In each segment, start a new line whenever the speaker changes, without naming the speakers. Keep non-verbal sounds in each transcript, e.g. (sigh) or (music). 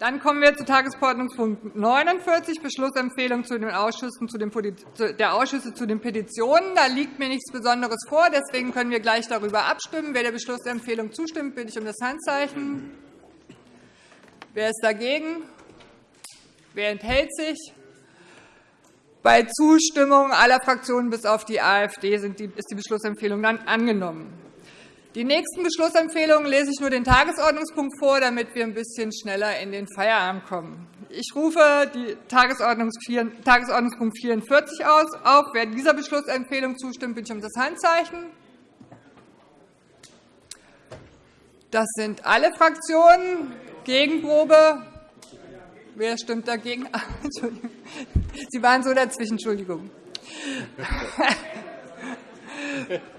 Dann kommen wir zu Tagesordnungspunkt 49, Beschlussempfehlung zu den Ausschüssen zu den der Ausschüsse zu den Petitionen. Da liegt mir nichts Besonderes vor. Deswegen können wir gleich darüber abstimmen. Wer der Beschlussempfehlung zustimmt, bitte ich um das Handzeichen. Wer ist dagegen? Wer enthält sich? Bei Zustimmung aller Fraktionen bis auf die AfD ist die Beschlussempfehlung dann angenommen. Die nächsten Beschlussempfehlungen lese ich nur den Tagesordnungspunkt vor, damit wir ein bisschen schneller in den Feierabend kommen. Ich rufe die Tagesordnungspunkt 44 aus. Auf. Wer dieser Beschlussempfehlung zustimmt, bitte ich um das Handzeichen. Das sind alle Fraktionen. Gegenprobe. Wer stimmt dagegen? (laughs) Sie waren so dazwischen. Entschuldigung. (laughs)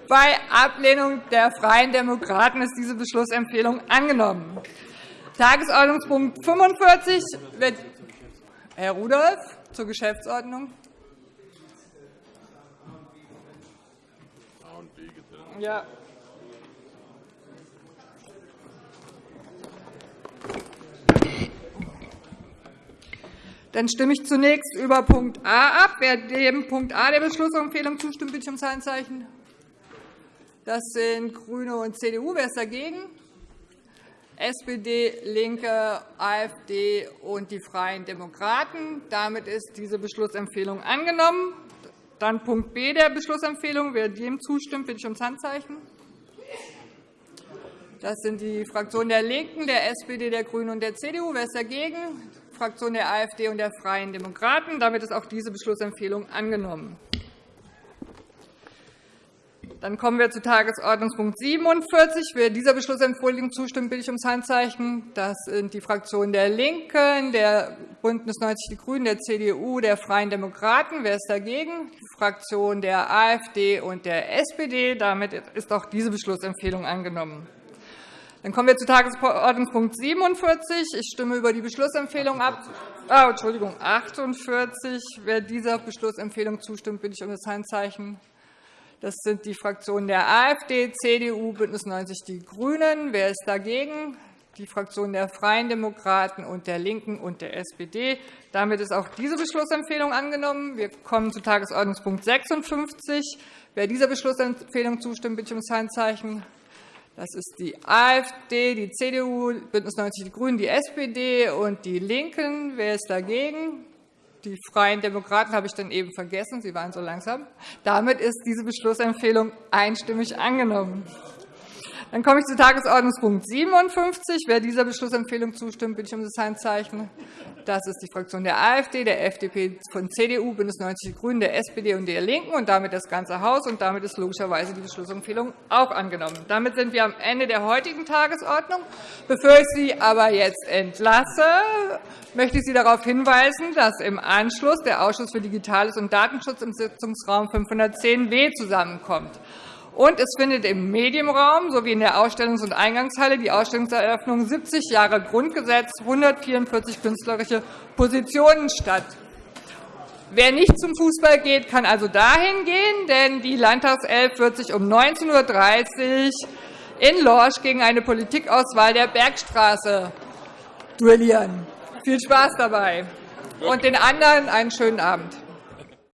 Bei Ablehnung der Freien Demokraten ist diese Beschlussempfehlung angenommen. Tagesordnungspunkt 45 wird Herr Rudolph zur Geschäftsordnung. Ja. Dann stimme ich zunächst über Punkt A ab. Wer dem Punkt A der Beschlussempfehlung zustimmt, bitte ich um Handzeichen. Das sind GRÜNE und CDU. Wer ist dagegen? SPD, LINKE, AfD und die Freien Demokraten. Damit ist diese Beschlussempfehlung angenommen. Dann Punkt B der Beschlussempfehlung. Wer dem zustimmt, bitte ich um Handzeichen. Das sind die Fraktionen der LINKEN, der SPD, der GRÜNEN und der CDU. Wer ist dagegen? Die Fraktion der AfD und der Freien Demokraten. Damit ist auch diese Beschlussempfehlung angenommen. Dann kommen wir zu Tagesordnungspunkt 47. Wer dieser Beschlussempfehlung zustimmt, bitte ich ums Handzeichen. Das sind die Fraktionen der LINKEN, der BÜNDNIS 90 die GRÜNEN, der CDU, der Freien Demokraten. Wer ist dagegen? Die Fraktion der AfD und der SPD. Damit ist auch diese Beschlussempfehlung angenommen. Dann kommen wir zu Tagesordnungspunkt 47. Ich stimme über die Beschlussempfehlung ab. Oh, Entschuldigung, 48. Wer dieser Beschlussempfehlung zustimmt, bitte ich um das Handzeichen. Das sind die Fraktionen der AfD, CDU, BÜNDNIS 90 die GRÜNEN. Wer ist dagegen? Die Fraktionen der Freien Demokraten und der LINKEN und der SPD. Damit ist auch diese Beschlussempfehlung angenommen. Wir kommen zu Tagesordnungspunkt 56. Wer dieser Beschlussempfehlung zustimmt, bitte um das Handzeichen. Das ist die AfD, die CDU, BÜNDNIS 90 die GRÜNEN, die SPD und die LINKEN. Wer ist dagegen? Die Freien Demokraten habe ich dann eben vergessen. Sie waren so langsam. Damit ist diese Beschlussempfehlung einstimmig angenommen. Dann komme ich zu Tagesordnungspunkt 57. Wer dieser Beschlussempfehlung zustimmt, bitte ich um das Handzeichen. Das ist die Fraktion der AfD, der FDP, von CDU, BÜNDNIS 90 die GRÜNEN, der SPD und der LINKEN und damit das ganze Haus. Und damit ist logischerweise die Beschlussempfehlung auch angenommen. Damit sind wir am Ende der heutigen Tagesordnung. Bevor ich Sie aber jetzt entlasse, möchte ich Sie darauf hinweisen, dass im Anschluss der Ausschuss für Digitales und Datenschutz im Sitzungsraum 510w zusammenkommt. Und es findet im Medienraum sowie in der Ausstellungs- und Eingangshalle die Ausstellungseröffnung 70 Jahre Grundgesetz, 144 künstlerische Positionen statt. Wer nicht zum Fußball geht, kann also dahin gehen, denn die Landtagself wird sich um 19.30 Uhr in Lorsch gegen eine Politikauswahl der Bergstraße duellieren. Viel Spaß dabei und den anderen einen schönen Abend.